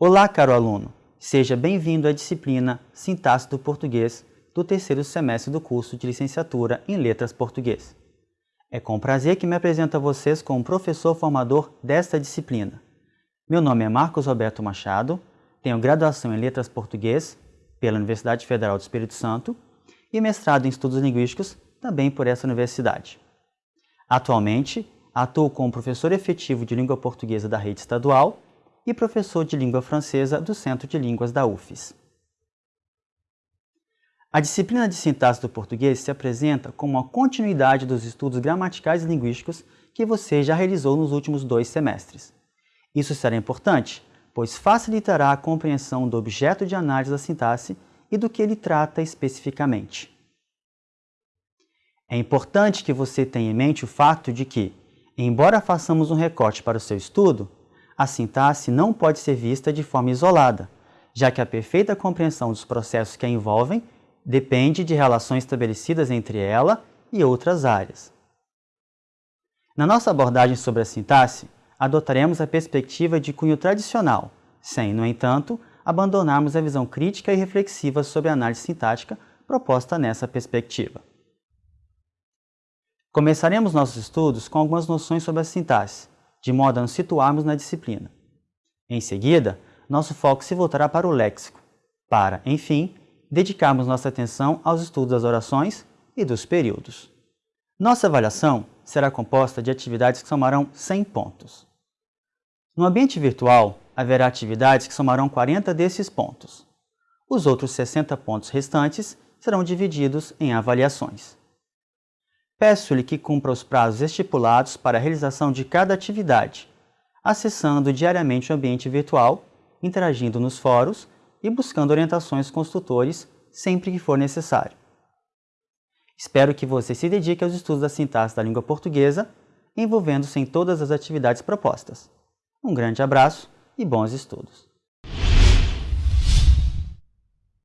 Olá, caro aluno! Seja bem-vindo à disciplina Sintaxe do Português do terceiro semestre do curso de Licenciatura em Letras Português. É com prazer que me apresento a vocês como professor formador desta disciplina. Meu nome é Marcos Roberto Machado, tenho graduação em Letras Português pela Universidade Federal do Espírito Santo e mestrado em Estudos Linguísticos também por essa universidade. Atualmente, atuo como professor efetivo de língua portuguesa da rede estadual e professor de língua francesa do Centro de Línguas da UFES. A disciplina de sintaxe do português se apresenta como uma continuidade dos estudos gramaticais e linguísticos que você já realizou nos últimos dois semestres. Isso será importante, pois facilitará a compreensão do objeto de análise da sintaxe e do que ele trata especificamente. É importante que você tenha em mente o fato de que, embora façamos um recorte para o seu estudo, a sintaxe não pode ser vista de forma isolada, já que a perfeita compreensão dos processos que a envolvem depende de relações estabelecidas entre ela e outras áreas. Na nossa abordagem sobre a sintaxe, adotaremos a perspectiva de cunho tradicional, sem, no entanto, abandonarmos a visão crítica e reflexiva sobre a análise sintática proposta nessa perspectiva. Começaremos nossos estudos com algumas noções sobre a sintaxe, de modo a nos situarmos na disciplina. Em seguida, nosso foco se voltará para o léxico, para, enfim, dedicarmos nossa atenção aos estudos das orações e dos períodos. Nossa avaliação será composta de atividades que somarão 100 pontos. No ambiente virtual, haverá atividades que somarão 40 desses pontos. Os outros 60 pontos restantes serão divididos em avaliações. Peço-lhe que cumpra os prazos estipulados para a realização de cada atividade, acessando diariamente o ambiente virtual, interagindo nos fóruns e buscando orientações com os tutores sempre que for necessário. Espero que você se dedique aos estudos da sintaxe da língua portuguesa, envolvendo-se em todas as atividades propostas. Um grande abraço e bons estudos!